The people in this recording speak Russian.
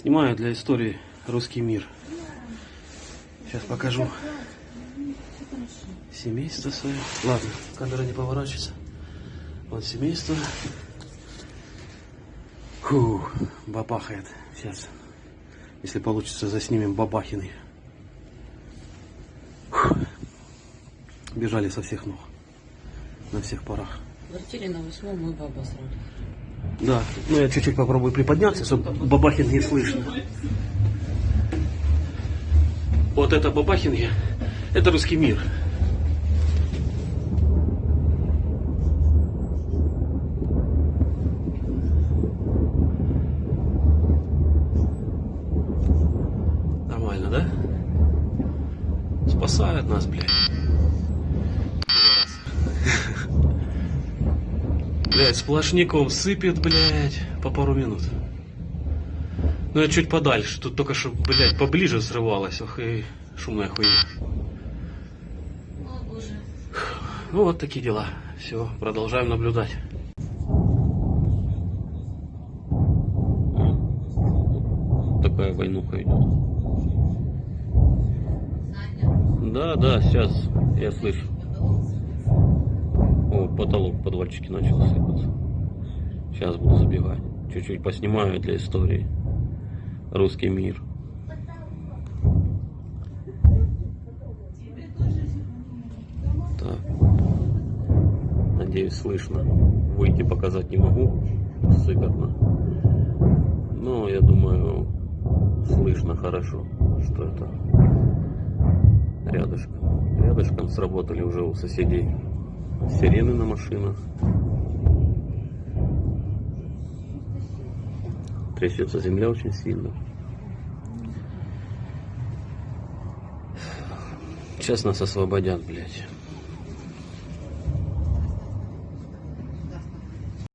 Снимаю для истории русский мир. Сейчас покажу семейство свое. Ладно, камера не поворачивается. Вот семейство. Фу, бабахает. Сейчас, если получится, заснимем бабахины. Фу. Бежали со всех ног. На всех парах. В квартире на восьмом мы баба срали. Да, ну я чуть-чуть попробую приподняться, чтобы Бабахин не слышно. Вот это Бабахин, это русский мир. Нормально, да? Спасают нас, блядь. Блять, сплошняком сыпет, блядь, по пару минут. Ну я чуть подальше, тут только что, блядь, поближе срывалось, ох и шумная хуйня. О, боже. Ну вот такие дела. Все, продолжаем наблюдать. Такая войнуха идет. Да, да, сейчас я слышу. О, потолок в подвальчике начал сыпаться. Сейчас буду забегать. Чуть-чуть поснимаю для истории. Русский мир. Так. Надеюсь, слышно. Выйти показать не могу. Сыпятно. Но я думаю, слышно хорошо, что это рядышком. Рядышком сработали уже у соседей сирены на машинах. Трясется земля очень сильно. Сейчас нас освободят, блядь.